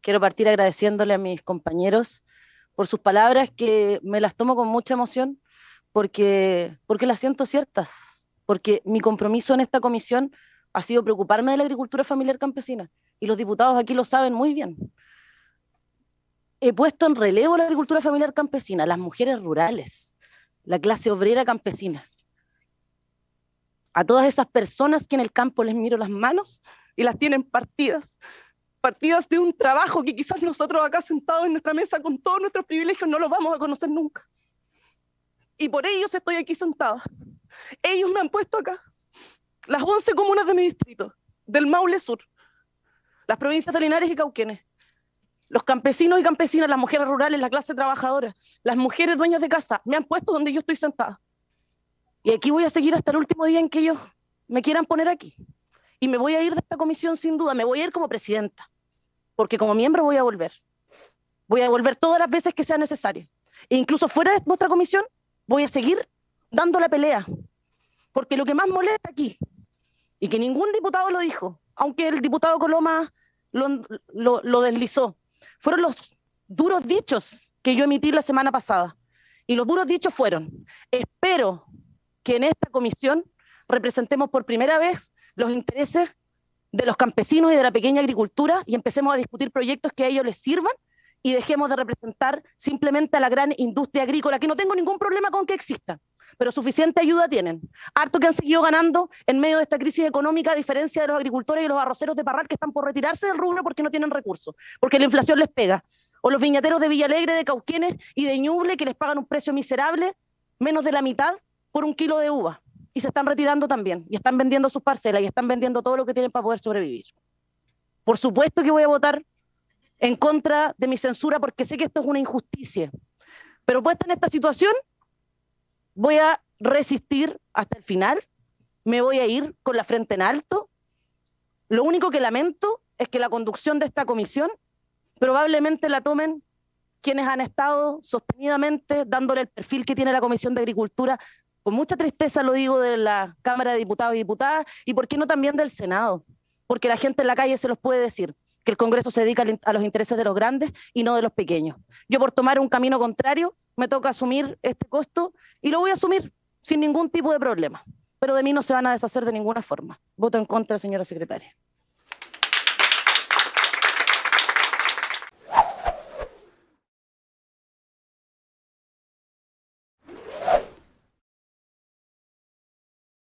quiero partir agradeciéndole a mis compañeros por sus palabras que me las tomo con mucha emoción porque, porque las siento ciertas, porque mi compromiso en esta comisión ha sido preocuparme de la agricultura familiar campesina y los diputados aquí lo saben muy bien. He puesto en relevo la agricultura familiar campesina, las mujeres rurales, la clase obrera campesina. A todas esas personas que en el campo les miro las manos y las tienen partidas, partidas de un trabajo que quizás nosotros acá sentados en nuestra mesa con todos nuestros privilegios no los vamos a conocer nunca. Y por ellos estoy aquí sentada. Ellos me han puesto acá. Las 11 comunas de mi distrito, del Maule Sur, las provincias de Linares y Cauquenes, los campesinos y campesinas, las mujeres rurales, la clase trabajadora, las mujeres dueñas de casa, me han puesto donde yo estoy sentada. Y aquí voy a seguir hasta el último día en que ellos me quieran poner aquí. Y me voy a ir de esta comisión sin duda, me voy a ir como presidenta, porque como miembro voy a volver. Voy a volver todas las veces que sea necesario. E incluso fuera de nuestra comisión, voy a seguir dando la pelea. Porque lo que más molesta aquí, y que ningún diputado lo dijo, aunque el diputado Coloma lo, lo, lo deslizó, fueron los duros dichos que yo emití la semana pasada. Y los duros dichos fueron, espero que en esta comisión representemos por primera vez los intereses de los campesinos y de la pequeña agricultura y empecemos a discutir proyectos que a ellos les sirvan y dejemos de representar simplemente a la gran industria agrícola, que no tengo ningún problema con que exista, pero suficiente ayuda tienen. Harto que han seguido ganando en medio de esta crisis económica, a diferencia de los agricultores y los arroceros de Parral que están por retirarse del rubro porque no tienen recursos, porque la inflación les pega. O los viñateros de Villalegre, de Cauquenes y de Ñuble que les pagan un precio miserable, menos de la mitad, por un kilo de uva y se están retirando también, y están vendiendo sus parcelas, y están vendiendo todo lo que tienen para poder sobrevivir. Por supuesto que voy a votar en contra de mi censura porque sé que esto es una injusticia, pero puesta en esta situación, voy a resistir hasta el final, me voy a ir con la frente en alto. Lo único que lamento es que la conducción de esta comisión probablemente la tomen quienes han estado sostenidamente dándole el perfil que tiene la Comisión de Agricultura con mucha tristeza lo digo de la Cámara de Diputados y Diputadas, y por qué no también del Senado, porque la gente en la calle se los puede decir, que el Congreso se dedica a los intereses de los grandes y no de los pequeños. Yo por tomar un camino contrario me toca asumir este costo y lo voy a asumir sin ningún tipo de problema, pero de mí no se van a deshacer de ninguna forma. Voto en contra, señora secretaria.